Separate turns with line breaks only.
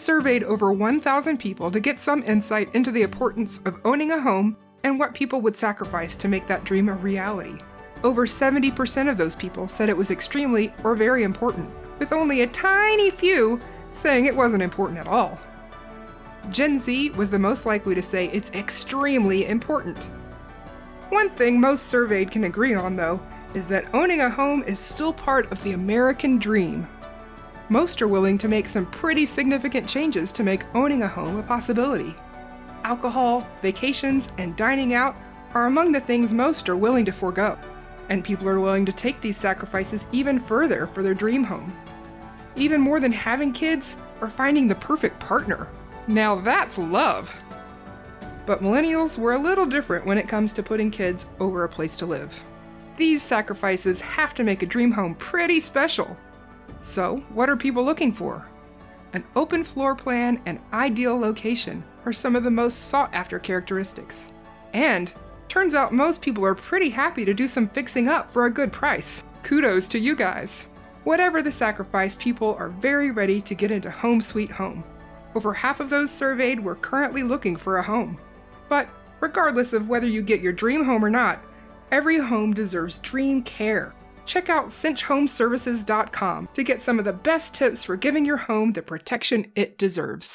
surveyed over 1,000 people to get some insight into the importance of owning a home and what people would sacrifice to make that dream a reality. Over 70% of those people said it was extremely or very important, with only a tiny few saying it wasn't important at all. Gen Z was the most likely to say it's extremely important. One thing most surveyed can agree on, though, is that owning a home is still part of the American dream. Most are willing to make some pretty significant changes to make owning a home a possibility. Alcohol, vacations, and dining out are among the things most are willing to forego, and people are willing to take these sacrifices even further for their dream home. Even more than having kids or finding the perfect partner. Now that's love! But millennials were a little different when it comes to putting kids over a place to live. These sacrifices have to make a dream home pretty special. So, what are people looking for? An open floor plan and ideal location are some of the most sought after characteristics. And turns out most people are pretty happy to do some fixing up for a good price. Kudos to you guys. Whatever the sacrifice, people are very ready to get into Home Sweet Home. Over half of those surveyed were currently looking for a home. But regardless of whether you get your dream home or not, every home deserves dream care. Check out cinchhomeservices.com to get some of the best tips for giving your home the protection it deserves.